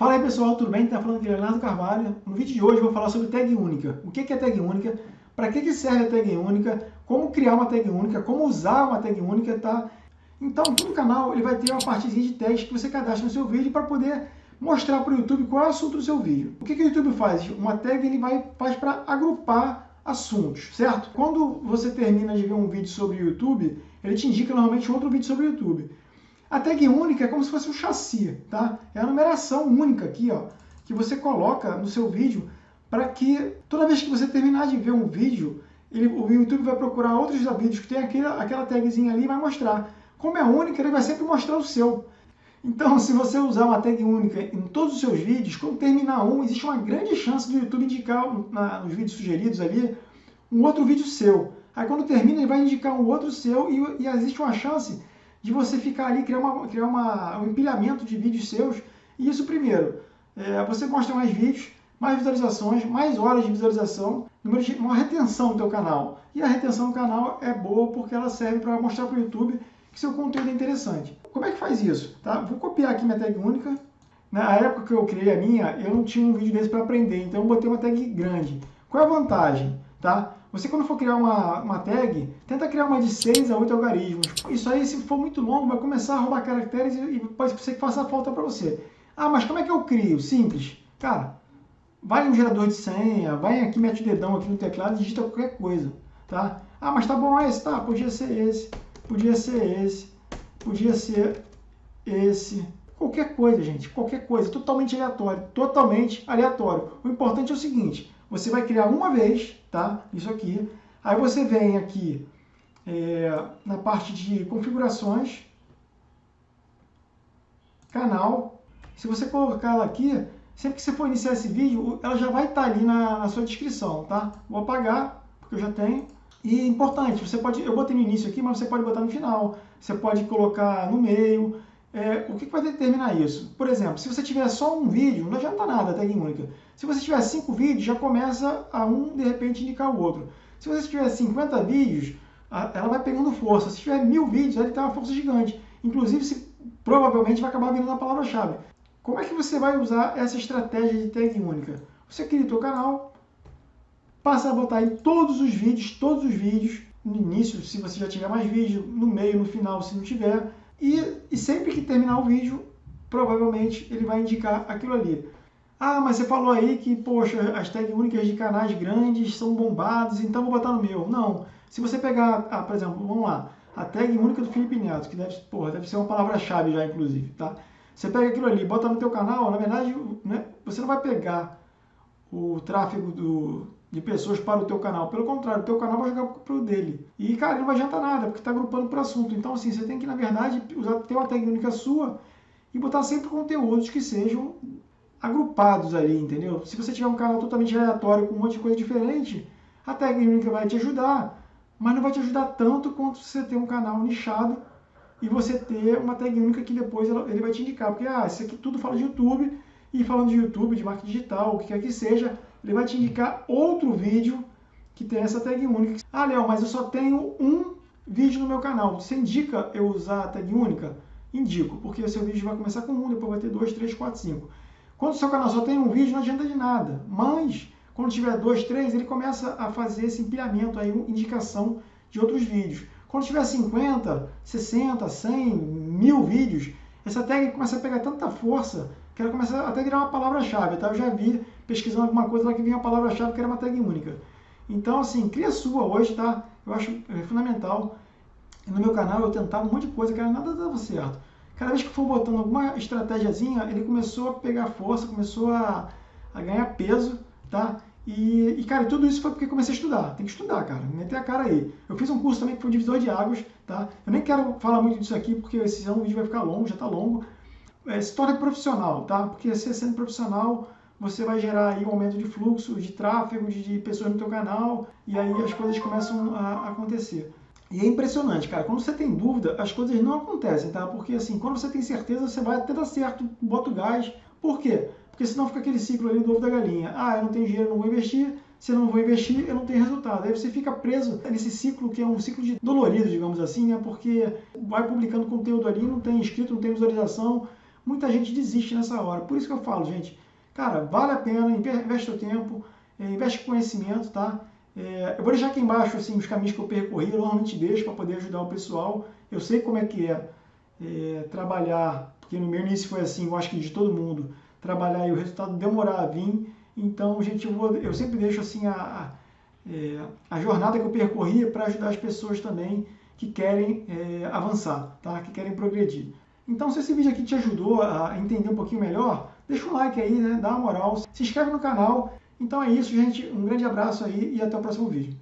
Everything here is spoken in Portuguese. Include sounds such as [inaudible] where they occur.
Fala aí pessoal, tudo bem? Tá falando aqui Leonardo Carvalho. No vídeo de hoje eu vou falar sobre tag única. O que é tag única? Para que serve a tag única? Como criar uma tag única? Como usar uma tag única, tá? Então, todo canal ele vai ter uma partezinha de tags que você cadastra no seu vídeo para poder mostrar para o YouTube qual é o assunto do seu vídeo. O que, que o YouTube faz? Uma tag ele vai, faz para agrupar assuntos, certo? Quando você termina de ver um vídeo sobre o YouTube, ele te indica normalmente outro vídeo sobre o YouTube. A tag única é como se fosse um chassi, tá? É a numeração única aqui, ó, que você coloca no seu vídeo para que toda vez que você terminar de ver um vídeo, ele, o YouTube vai procurar outros vídeos que tem aquela, aquela tagzinha ali e vai mostrar. Como é única, ele vai sempre mostrar o seu. Então, [laughs] se você usar uma tag única em todos os seus vídeos, quando terminar um, existe uma grande chance do YouTube indicar na, nos vídeos sugeridos ali um outro vídeo seu. Aí quando termina, ele vai indicar um outro seu e, e existe uma chance de você ficar ali, criar, uma, criar uma, um empilhamento de vídeos seus. E isso primeiro, é, você mostra mais vídeos, mais visualizações, mais horas de visualização, uma retenção do teu canal. E a retenção do canal é boa porque ela serve para mostrar para o YouTube que seu conteúdo é interessante. Como é que faz isso? Tá? Vou copiar aqui minha tag única. Na época que eu criei a minha, eu não tinha um vídeo desse para aprender, então eu botei uma tag grande. Qual é a vantagem? Tá? Você quando for criar uma, uma tag, tenta criar uma de 6 a 8 algarismos. Isso aí, se for muito longo, vai começar a roubar caracteres e, e pode ser que faça falta para você. Ah, mas como é que eu crio? Simples. Cara, vai no gerador de senha, vai aqui, mete o dedão aqui no teclado e digita qualquer coisa. Tá? Ah, mas tá bom esse? Tá, podia ser esse, podia ser esse, podia ser esse. Qualquer coisa, gente, qualquer coisa, totalmente aleatório, totalmente aleatório. O importante é o seguinte, você vai criar uma vez, tá? Isso aqui. Aí você vem aqui é, na parte de configurações, canal. Se você colocar ela aqui, sempre que você for iniciar esse vídeo, ela já vai estar tá ali na, na sua descrição, tá? Vou apagar, porque eu já tenho. E é importante, você pode, eu botei no início aqui, mas você pode botar no final. Você pode colocar no meio. É, o que, vai determinar isso? Por exemplo, se você tiver só um vídeo, não adianta nada a tag única. Se você tiver cinco vídeos, já começa a um, de repente, indicar o outro. Se você tiver 50 vídeos, ela vai pegando força. Se tiver mil vídeos, ela tem uma força gigante. Inclusive, se, provavelmente vai acabar vindo a palavra-chave. Como é que você vai usar essa estratégia de tag única? Você cria o seu canal, passa a botar em todos os vídeos, todos os vídeos, no início, se você já tiver mais vídeo, no meio, no final, se não tiver, e, e sempre que terminar o vídeo, provavelmente ele vai indicar aquilo ali. Ah, mas você falou aí que, poxa, as tags únicas de canais grandes são bombados, então vou botar no meu. Não. Se você pegar, ah, por exemplo, vamos lá, a tag única do Felipe Neto, que deve, porra, deve ser uma palavra-chave já, inclusive, tá? Você pega aquilo ali, bota no teu canal, na verdade, né, você não vai pegar o tráfego do, de pessoas para o teu canal. Pelo contrário, o teu canal vai jogar para o dele. E, cara, não vai adiantar nada, porque está agrupando por assunto. Então, assim, você tem que, na verdade, usar, ter uma técnica sua e botar sempre conteúdos que sejam agrupados ali, entendeu? Se você tiver um canal totalmente aleatório com um monte de coisa diferente, a técnica vai te ajudar, mas não vai te ajudar tanto quanto você ter um canal nichado e você ter uma tag única que depois ele vai te indicar. Porque, ah, isso aqui tudo fala de YouTube, e falando de YouTube, de marketing digital, o que quer que seja, ele vai te indicar outro vídeo que tem essa tag única. Ah, Léo, mas eu só tenho um vídeo no meu canal. Você indica eu usar a tag única? Indico, porque o seu vídeo vai começar com um, depois vai ter dois, três, quatro, cinco. Quando o seu canal só tem um vídeo, não adianta de nada. Mas, quando tiver dois, três, ele começa a fazer esse empilhamento aí, indicação de outros vídeos. Quando tiver 50, 60, 100, mil vídeos, essa tag começa a pegar tanta força que ela começa até a virar uma palavra-chave. Tá? Eu já vi pesquisando alguma coisa lá que vinha a palavra-chave que era uma tag única. Então, assim, cria sua hoje, tá? Eu acho é, fundamental. No meu canal eu tentava um monte de coisa, que nada dava certo. Cada vez que for botando alguma estratégiazinha, ele começou a pegar força, começou a, a ganhar peso, tá? E, e, cara, tudo isso foi porque comecei a estudar. Tem que estudar, cara. Meter a cara aí. Eu fiz um curso também que foi divisor de águas, tá? Eu nem quero falar muito disso aqui, porque esse vídeo vai ficar longo, já tá longo. É, se torne profissional, tá? Porque você sendo profissional, você vai gerar aí um aumento de fluxo, de tráfego, de, de pessoas no teu canal, e aí as coisas começam a acontecer. E é impressionante, cara. Quando você tem dúvida, as coisas não acontecem, tá? Porque assim, quando você tem certeza, você vai até dar certo, bota o gás. Por quê? Porque senão fica aquele ciclo ali do ovo da galinha. Ah, eu não tenho dinheiro, não vou investir. Se eu não vou investir, eu não tenho resultado. Aí você fica preso nesse ciclo que é um ciclo de dolorido, digamos assim, né? Porque vai publicando conteúdo ali, não tem inscrito, não tem visualização, muita gente desiste nessa hora. Por isso que eu falo, gente, cara, vale a pena, investe o tempo, é, investe conhecimento, tá? É, eu vou deixar aqui embaixo assim, os caminhos que eu percorri, eu normalmente deixo para poder ajudar o pessoal. Eu sei como é que é, é trabalhar, porque no meu início foi assim, eu acho que de todo mundo, trabalhar e o resultado demorar a vir. Então, gente, eu, vou, eu sempre deixo assim a, a, é, a jornada que eu percorri para ajudar as pessoas também que querem é, avançar, tá? que querem progredir. Então, se esse vídeo aqui te ajudou a entender um pouquinho melhor, deixa um like aí, né? dá uma moral, se inscreve no canal. Então é isso, gente. Um grande abraço aí e até o próximo vídeo.